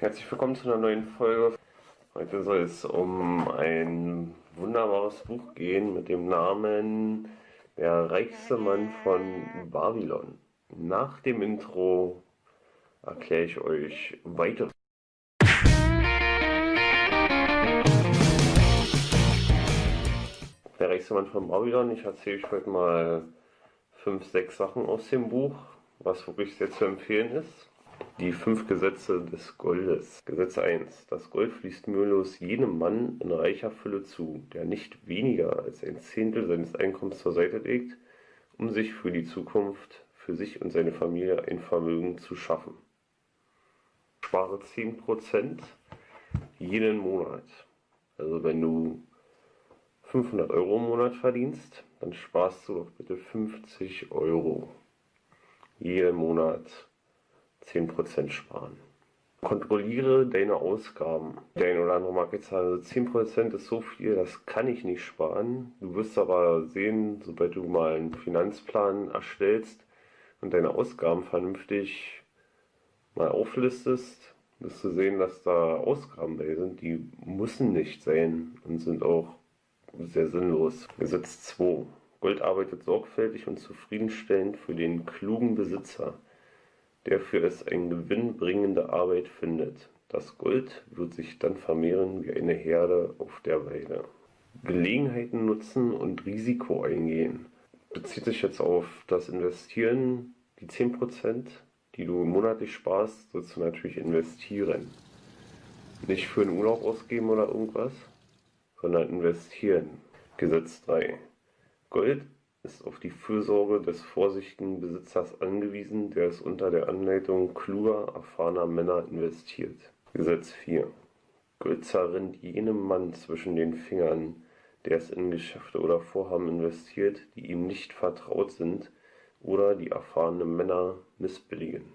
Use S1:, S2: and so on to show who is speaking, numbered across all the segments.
S1: Herzlich willkommen zu einer neuen Folge. Heute soll es um ein wunderbares Buch gehen mit dem Namen Der reichste Mann von Babylon. Nach dem Intro erkläre ich euch weiter. Der reichste Mann von Babylon. Ich erzähle euch heute mal fünf, sechs Sachen aus dem Buch, was wirklich sehr zu empfehlen ist. Die fünf Gesetze des Goldes. Gesetz 1. Das Gold fließt mühelos jedem Mann in reicher Fülle zu, der nicht weniger als ein Zehntel seines Einkommens zur Seite legt, um sich für die Zukunft, für sich und seine Familie ein Vermögen zu schaffen. Spare 10% jeden Monat. Also wenn du 500 Euro im Monat verdienst, dann sparst du doch bitte 50 Euro jeden Monat 10% sparen. Kontrolliere deine Ausgaben. Der eine oder andere mag jetzt sagen, also 10% ist so viel, das kann ich nicht sparen. Du wirst aber sehen, sobald du mal einen Finanzplan erstellst und deine Ausgaben vernünftig mal auflistest, wirst du sehen, dass da Ausgaben bei sind, die müssen nicht sein und sind auch sehr sinnlos. Gesetz 2. Gold arbeitet sorgfältig und zufriedenstellend für den klugen Besitzer der für es eine gewinnbringende Arbeit findet. Das Gold wird sich dann vermehren wie eine Herde auf der Weide. Gelegenheiten nutzen und Risiko eingehen. Bezieht sich jetzt auf das Investieren, die 10%, die du monatlich sparst, sollst du natürlich investieren. Nicht für einen Urlaub ausgeben oder irgendwas, sondern investieren. Gesetz 3. Gold ist auf die Fürsorge des vorsichtigen Besitzers angewiesen, der es unter der Anleitung kluger, erfahrener Männer investiert. Gesetz 4. Gold zerrinnt jenem Mann zwischen den Fingern, der es in Geschäfte oder Vorhaben investiert, die ihm nicht vertraut sind oder die erfahrene Männer missbilligen.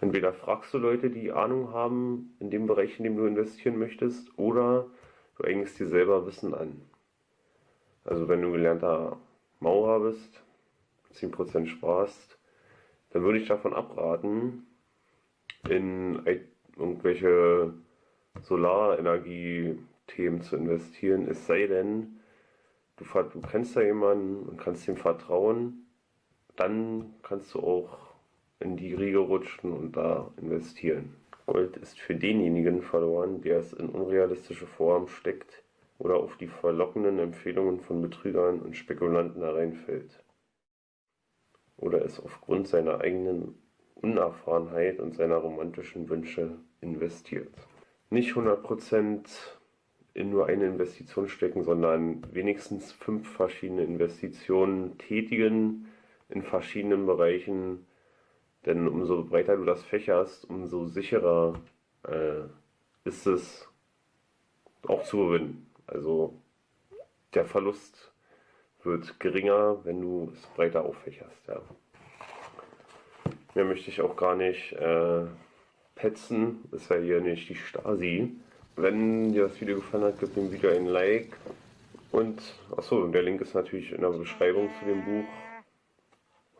S1: Entweder fragst du Leute, die Ahnung haben in dem Bereich, in dem du investieren möchtest, oder du eignest dir selber Wissen an. Also wenn du gelernter Maurer bist, 10% sparst, dann würde ich davon abraten, in irgendwelche Solarenergie-Themen zu investieren, es sei denn, du, du kennst da jemanden und kannst ihm vertrauen, dann kannst du auch in die Riege rutschen und da investieren. Gold ist für denjenigen verloren, der es in unrealistische Form steckt, oder auf die verlockenden Empfehlungen von Betrügern und Spekulanten hereinfällt oder es aufgrund seiner eigenen Unerfahrenheit und seiner romantischen Wünsche investiert. Nicht 100% in nur eine Investition stecken, sondern wenigstens fünf verschiedene Investitionen tätigen in verschiedenen Bereichen, denn umso breiter du das fächerst, umso sicherer äh, ist es auch zu gewinnen. Also der Verlust wird geringer, wenn du es breiter auffächerst. Ja. Mehr möchte ich auch gar nicht äh, petzen, ist ja hier nicht die Stasi. Wenn dir das Video gefallen hat, gib dem Video ein Like. Und, achso, der Link ist natürlich in der Beschreibung zu dem Buch.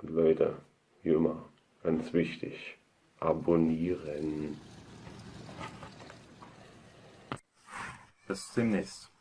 S1: Und Leute, wie immer, ganz wichtig, abonnieren.
S2: Bis demnächst.